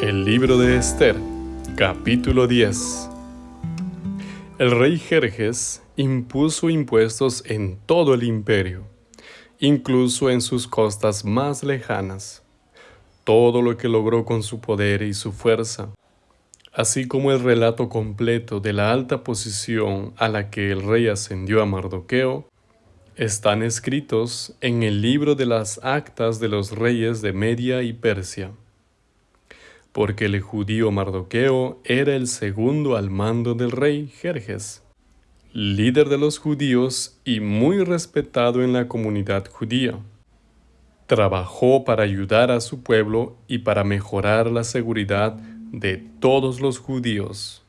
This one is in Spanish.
El libro de Esther, capítulo 10 El rey Jerjes impuso impuestos en todo el imperio, incluso en sus costas más lejanas. Todo lo que logró con su poder y su fuerza, así como el relato completo de la alta posición a la que el rey ascendió a Mardoqueo, están escritos en el libro de las actas de los reyes de Media y Persia porque el judío Mardoqueo era el segundo al mando del rey Jerjes, líder de los judíos y muy respetado en la comunidad judía. Trabajó para ayudar a su pueblo y para mejorar la seguridad de todos los judíos.